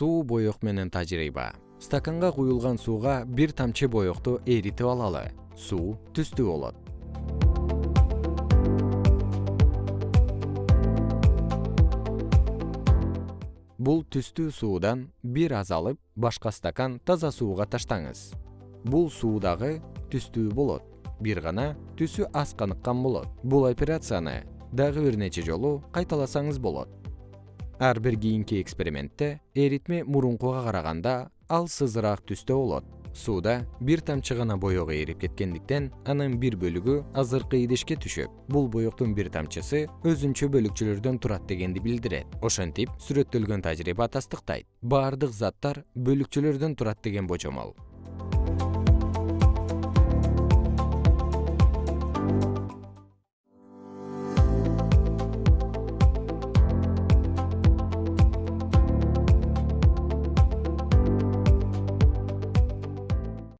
суу боек менен тажрыйба. Стаканга куюлган сууга бир тамчы боекту эритип алалы. Суу түстүү болот. Бул түстүү суудан бир аз алып башка стакан таза сууга таштаңыз. Бул суу дагы түстүү болот бир гана түсү аз каныккан болот. Бул операцияны дагы бир нече жолу кайталасаңыз болот ар бир кийинки экспериментте эритме мурункуга караганда ал сызыраак түстө болот. Сууда бир тамчы гана боек эрип кеткендиктен анын бир бөлүгү азыркы идишке түшөт бул боектун бир тамчысы өзүнчө бөлүкчөлөрдөн турат дегенди билдирет. Ошентип сүрөттөлгөн тажрыйба тастыктайт. Баардык заттар бөлүкчөлөрдөн турат деген божомол